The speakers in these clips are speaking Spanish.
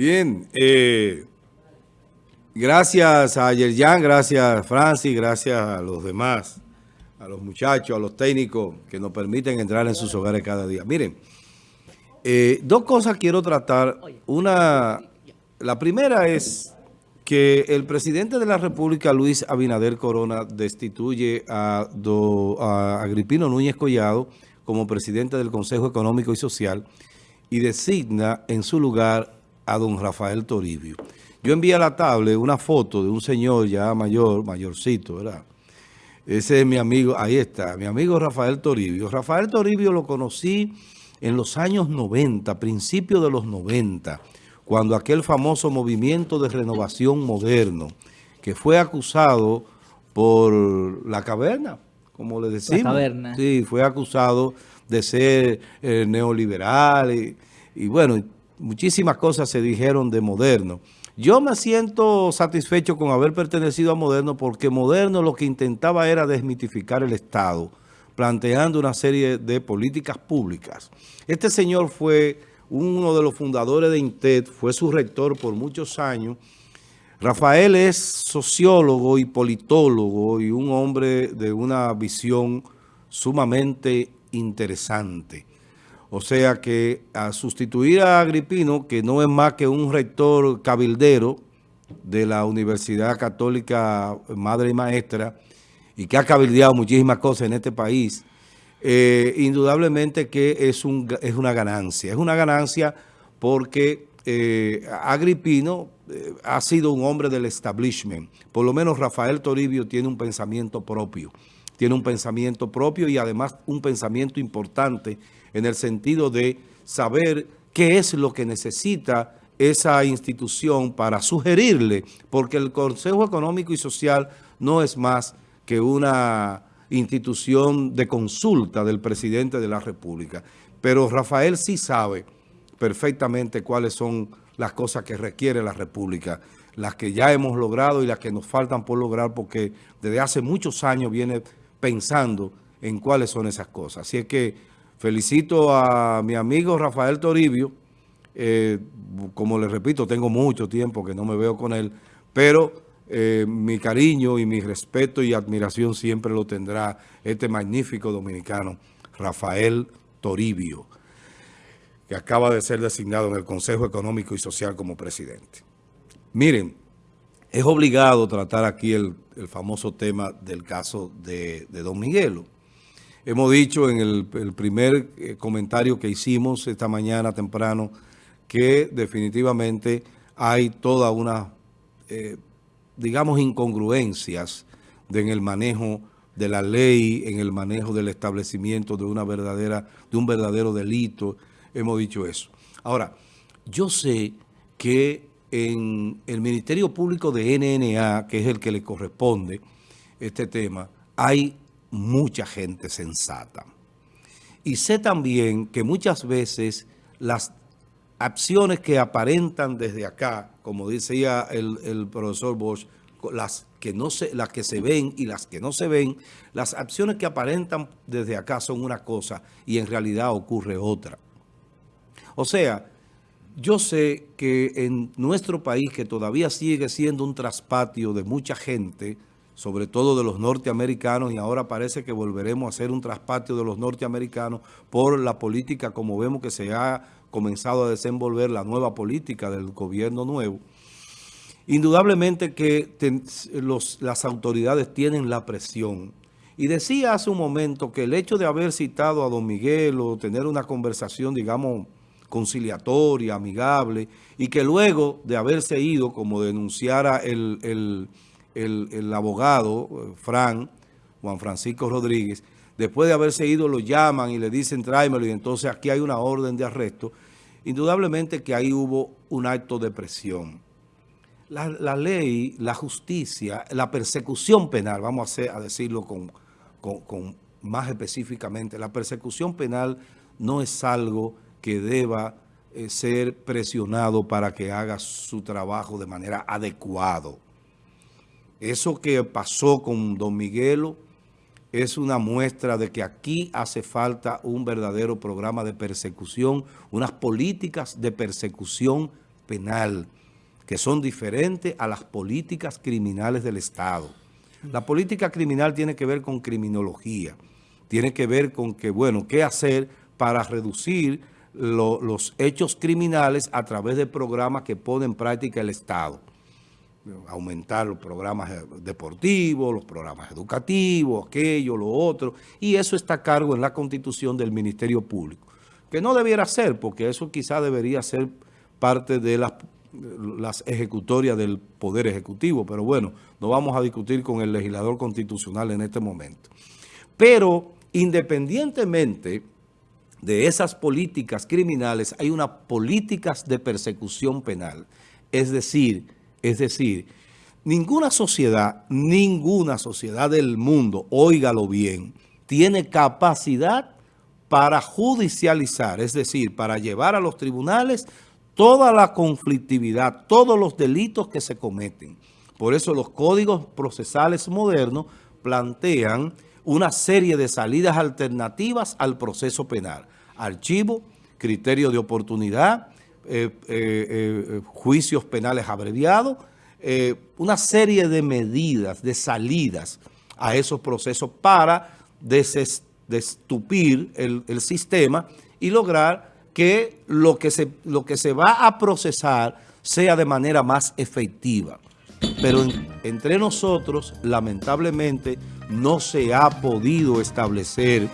Bien, eh, gracias a Yerjan, gracias a Francis, gracias a los demás, a los muchachos, a los técnicos que nos permiten entrar en sus hogares cada día. Miren, eh, dos cosas quiero tratar. Una, la primera es que el presidente de la República, Luis Abinader Corona, destituye a, a Agripino Núñez Collado como presidente del Consejo Económico y Social y designa en su lugar a don Rafael Toribio. Yo envié a la tablet una foto de un señor ya mayor, mayorcito, ¿verdad? Ese es mi amigo, ahí está, mi amigo Rafael Toribio. Rafael Toribio lo conocí en los años 90, principios de los 90, cuando aquel famoso movimiento de renovación moderno, que fue acusado por la caverna, como le decimos. La caverna. Sí, fue acusado de ser eh, neoliberal y, y bueno, muchísimas cosas se dijeron de Moderno. Yo me siento satisfecho con haber pertenecido a Moderno porque Moderno lo que intentaba era desmitificar el Estado, planteando una serie de políticas públicas. Este señor fue uno de los fundadores de INTED, fue su rector por muchos años. Rafael es sociólogo y politólogo y un hombre de una visión sumamente interesante. O sea que a sustituir a Agripino, que no es más que un rector cabildero de la Universidad Católica Madre y Maestra, y que ha cabildeado muchísimas cosas en este país, eh, indudablemente que es, un, es una ganancia. Es una ganancia porque eh, Agripino eh, ha sido un hombre del establishment. Por lo menos Rafael Toribio tiene un pensamiento propio. Tiene un pensamiento propio y además un pensamiento importante en el sentido de saber qué es lo que necesita esa institución para sugerirle, porque el Consejo Económico y Social no es más que una institución de consulta del presidente de la República. Pero Rafael sí sabe perfectamente cuáles son las cosas que requiere la República, las que ya hemos logrado y las que nos faltan por lograr, porque desde hace muchos años viene pensando en cuáles son esas cosas. Así es que Felicito a mi amigo Rafael Toribio. Eh, como le repito, tengo mucho tiempo que no me veo con él, pero eh, mi cariño y mi respeto y admiración siempre lo tendrá este magnífico dominicano, Rafael Toribio, que acaba de ser designado en el Consejo Económico y Social como presidente. Miren, es obligado tratar aquí el, famoso tema del caso de, Don Miguelo. Hemos dicho en el, primer eh, comentario que hicimos esta mañana temprano que definitivamente hay toda una, eh, digamos, incongruencias en el manejo de la ley, en el manejo del establecimiento de una verdadera, de un verdadero delito. Hemos dicho eso. Ahora, yo sé que en el Ministerio Público de NNA, que es el que le corresponde este tema, hay mucha gente sensata. Y sé también que muchas veces las acciones que aparentan desde acá, como decía el, profesor Bosch, las que, no se, las que se ven y las que no se ven, las acciones que aparentan desde acá son una cosa y en realidad ocurre otra. O sea, yo sé que en nuestro país, que todavía sigue siendo un traspatio de mucha gente, sobre todo de los norteamericanos, y ahora parece que volveremos a hacer un traspatio de los norteamericanos por la política, como vemos que se ha comenzado a desenvolver la nueva política del gobierno nuevo. Indudablemente que las autoridades tienen la presión. Y decía hace un momento que el hecho de haber citado a don Miguel o tener una conversación, digamos, conciliatoria, amigable, y que luego de haberse ido, como denunciara el el, abogado, eh, Fran, Juan Francisco Rodríguez, después de haberse ido lo llaman y le dicen tráemelo y entonces aquí hay una orden de arresto, indudablemente que ahí hubo un acto de presión. La, ley, la justicia, la persecución penal, vamos a, a decirlo con, con, más específicamente, la persecución penal no es algo que deba eh, ser presionado para que haga su trabajo de manera adecuada. Eso que pasó con Don Miguelo es una muestra de que aquí hace falta un verdadero programa de persecución, unas políticas de persecución penal que son diferentes a las políticas criminales del Estado. La política criminal tiene que ver con criminología, tiene que ver con que, bueno, qué hacer para reducir los hechos criminales a través de programas que pone en práctica el Estado. Aumentar los programas deportivos, los programas educativos, aquello, lo otro, y eso está a cargo en la Constitución del Ministerio Público, que no debiera ser, porque eso quizá debería ser parte de las, las ejecutorias del Poder Ejecutivo, pero bueno, no vamos a discutir con el legislador constitucional en este momento. Pero independientemente de esas políticas criminales, hay unas políticas de persecución penal. Es decir, es decir, ninguna sociedad, ninguna sociedad del mundo, óigalo bien, tiene capacidad para judicializar, es decir, para llevar a los tribunales toda la conflictividad, todos los delitos que se cometen. Por eso los códigos procesales modernos plantean una serie de salidas alternativas al proceso penal. Archivo, criterio de oportunidad, eh, eh, eh, juicios penales abreviados, una serie de medidas, de salidas a esos procesos para destupir el, sistema y lograr que lo que, se, lo que se va a procesar sea de manera más efectiva. Pero entre nosotros, lamentablemente, no se ha podido establecer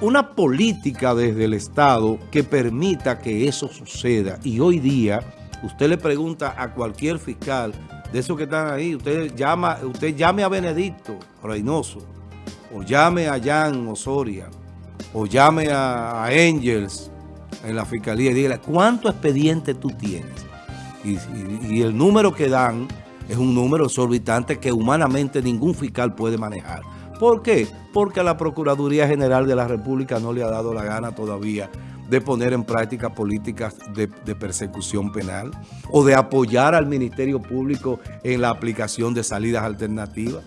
una política desde el Estado que permita que eso suceda. Y hoy día, usted le pregunta a cualquier fiscal de esos que están ahí, usted, llama, usted llame a Benedicto Reynoso, o llame a Jan Osoria, o llame a, Angels en la fiscalía y dígale, ¿cuánto expediente tú tienes? y, el número que dan es un número exorbitante que humanamente ningún fiscal puede manejar. ¿Por qué? Porque la Procuraduría General de la República no le ha dado la gana todavía de poner en práctica políticas de, de, persecución penal o de apoyar al Ministerio Público en la aplicación de salidas alternativas.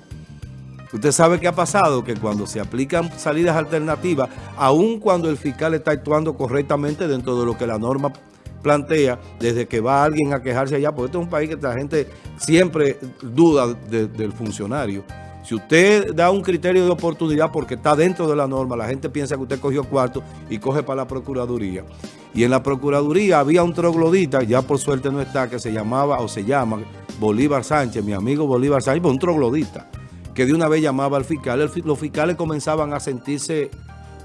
Usted sabe qué ha pasado, que cuando se aplican salidas alternativas, aun cuando el fiscal está actuando correctamente dentro de lo que la norma plantea desde que va alguien a quejarse allá, porque este es un país que la gente siempre duda del funcionario. Si usted da un criterio de oportunidad porque está dentro de la norma, la gente piensa que usted cogió cuarto y coge para la Procuraduría. Y en la Procuraduría había un troglodita, ya por suerte no está, que se llamaba o se llama Bolívar Sánchez, mi amigo Bolívar Sánchez, un troglodita, que de una vez llamaba al fiscal. los fiscales comenzaban a sentirse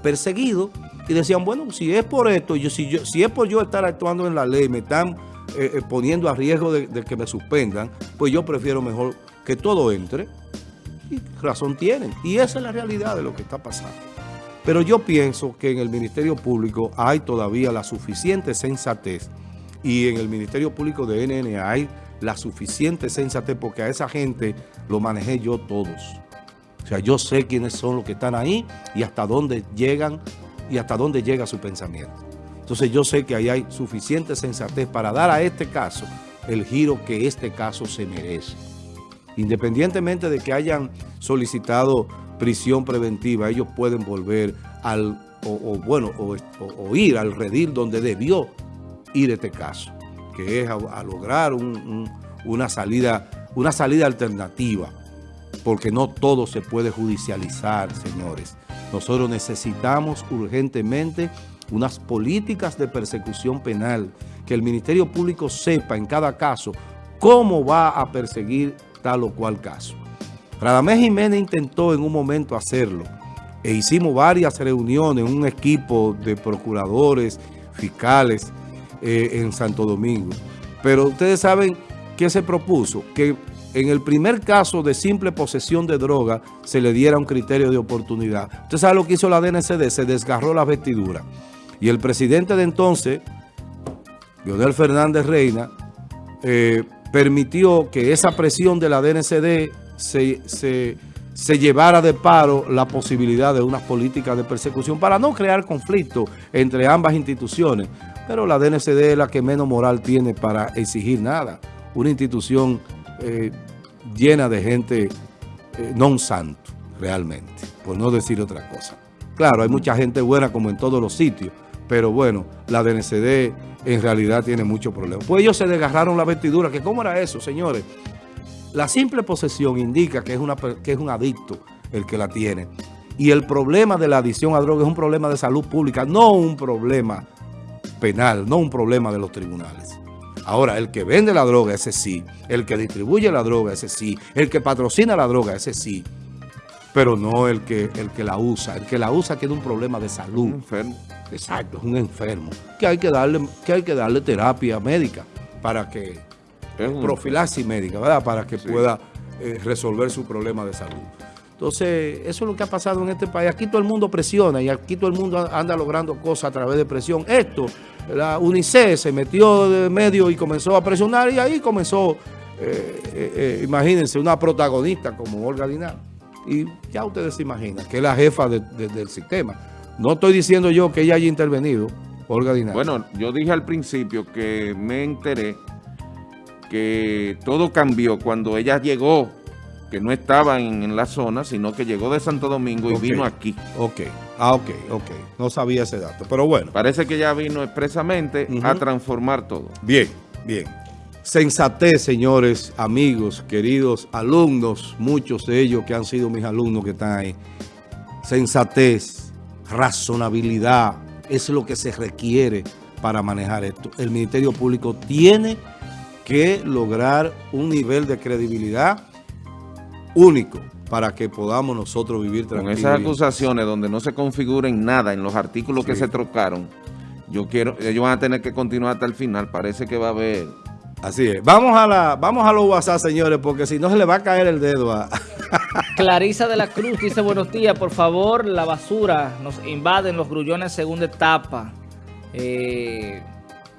perseguidos y decían, bueno, si es por esto, yo, si, yo, si es por yo estar actuando en la ley, me están eh, eh, poniendo a riesgo de, que me suspendan, pues yo prefiero mejor que todo entre. Y razón tienen. Y esa es la realidad de lo que está pasando. Pero yo pienso que en el Ministerio Público hay todavía la suficiente sensatez y en el Ministerio Público de NN hay la suficiente sensatez porque a esa gente lo manejé yo todos. O sea, yo sé quiénes son los que están ahí y hasta dónde llegan y hasta dónde llega su pensamiento. Entonces yo sé que ahí hay suficiente sensatez para dar a este caso el giro que este caso se merece. Independientemente de que hayan solicitado prisión preventiva, ellos pueden volver al, o, bueno, o, ir al redil donde debió ir este caso, que es a, lograr una, salida, una salida alternativa, porque no todo se puede judicializar, señores. Nosotros necesitamos urgentemente unas políticas de persecución penal, que el Ministerio Público sepa en cada caso cómo va a perseguir tal o cual caso. Radamés Jiménez intentó en un momento hacerlo e hicimos varias reuniones, un equipo de procuradores, fiscales eh, en Santo Domingo. Pero ustedes saben qué se propuso, que en el primer caso de simple posesión de droga se le diera un criterio de oportunidad. Usted sabe lo que hizo la DNCD, se desgarró la vestidura. Y el presidente de entonces, Leonel Fernández Reina, eh, permitió que esa presión de la DNCD se, se, llevara de paro la posibilidad de unas políticas de persecución para no crear conflicto entre ambas instituciones. Pero la DNCD es la que menos moral tiene para exigir nada. Una institución eh, llena de gente eh, non santo, realmente, por no decir otra cosa. Claro, hay mucha gente buena como en todos los sitios, Pero bueno, la DNCD en realidad tiene muchos problemas. Pues ellos se desgarraron la vestidura, que ¿cómo era eso, señores? La simple posesión indica que es, una, que es un adicto el que la tiene. Y el problema de la adicción a droga es un problema de salud pública, no un problema penal, no un problema de los tribunales. Ahora, el que vende la droga, ese sí. El que distribuye la droga, ese sí. El que patrocina la droga, ese sí. Pero no el que, el que la usa. El que la usa tiene un problema de salud. Un enfermo. Exacto, es un enfermo. Que hay que darle, que hay que darle terapia médica para que... Profilaxis médica, ¿verdad? Para que pueda eh, resolver su problema de salud. Entonces, eso es lo que ha pasado en este país. Aquí todo el mundo presiona y aquí todo el mundo anda logrando cosas a través de presión. Esto, la UNICEF se metió de medio y comenzó a presionar y ahí comenzó, eh, eh, eh, imagínense, una protagonista como Olga Dinar. Y ya ustedes se imaginan que es la jefa del sistema. No estoy diciendo yo que ella haya intervenido, Olga Dinar. Bueno, yo dije al principio que me enteré que todo cambió cuando ella llegó que no estaba en, la zona, sino que llegó de Santo Domingo y vino aquí. Ok, ah, ok, ok. No sabía ese dato, pero bueno. Parece que ya vino expresamente a transformar todo. Bien, bien. Sensatez, señores, amigos, queridos alumnos, muchos de ellos que han sido mis alumnos que están ahí. Sensatez, razonabilidad, es lo que se requiere para manejar esto. El Ministerio Público tiene que lograr un nivel de credibilidad único para que podamos nosotros vivir tranquilos. Con esas acusaciones donde no se configuren nada en los artículos que se trocaron, yo quiero, ellos van a tener que continuar hasta el final, parece que va a haber... Así es. Vamos a la, vamos a los WhatsApp, señores, porque si no se le va a caer el dedo a... Clarisa de la Cruz dice, buenos días, por favor, la basura nos invaden los grullones segunda etapa. Eh,